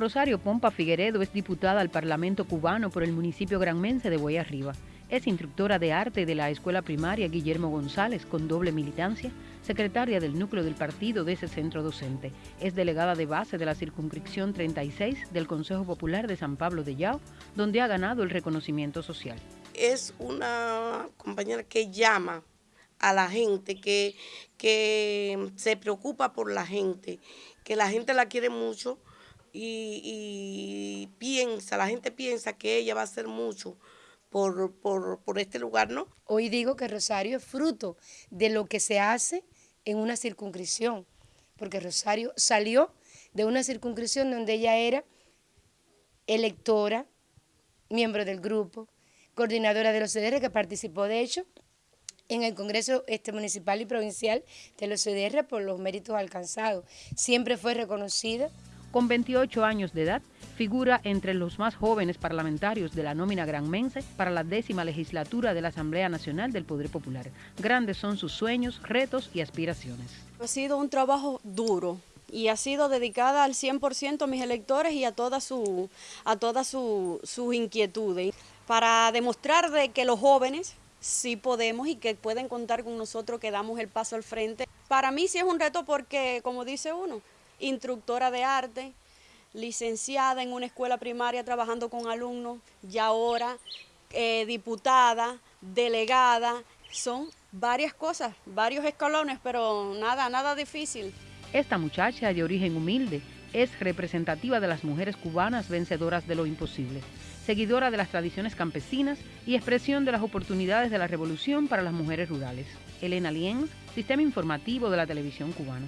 Rosario Pompa Figueredo es diputada al Parlamento cubano por el municipio granmense de Boyarriba. Es instructora de arte de la Escuela Primaria Guillermo González, con doble militancia, secretaria del núcleo del partido de ese centro docente. Es delegada de base de la circunscripción 36 del Consejo Popular de San Pablo de Yao, donde ha ganado el reconocimiento social. Es una compañera que llama a la gente, que, que se preocupa por la gente, que la gente la quiere mucho y, piensa, la gente piensa que ella va a hacer mucho por, por, este lugar, ¿no? Hoy digo que Rosario es fruto de lo que se hace en una circunscripción, porque Rosario salió de una circunscripción donde ella era electora, miembro del grupo, coordinadora de los CDR, que participó de hecho en el Congreso este, Municipal y Provincial de los CDR por los méritos alcanzados. Siempre fue reconocida con 28 años de edad, figura entre los más jóvenes parlamentarios de la nómina granmense para la décima legislatura de la Asamblea Nacional del Poder Popular. Grandes son sus sueños, retos y aspiraciones. Ha sido un trabajo duro, y ha sido dedicada al 100% a mis electores y a todas sus a todas sus inquietudes para demostrar de que los jóvenes sí podemos y que pueden contar con nosotros que damos el paso al frente. Para mí sí es un reto porque, como dice uno, instructora de arte, licenciada en una escuela primaria trabajando con alumnos, y ahora eh, diputada, delegada, son varias cosas, varios escalones, pero nada, nada difícil. Esta muchacha de origen humilde es representativa de las mujeres cubanas vencedoras de lo imposible, seguidora de las tradiciones campesinas y expresión de las oportunidades de la revolución para las mujeres rurales. Elena Lienz, Sistema Informativo de la Televisión Cubana.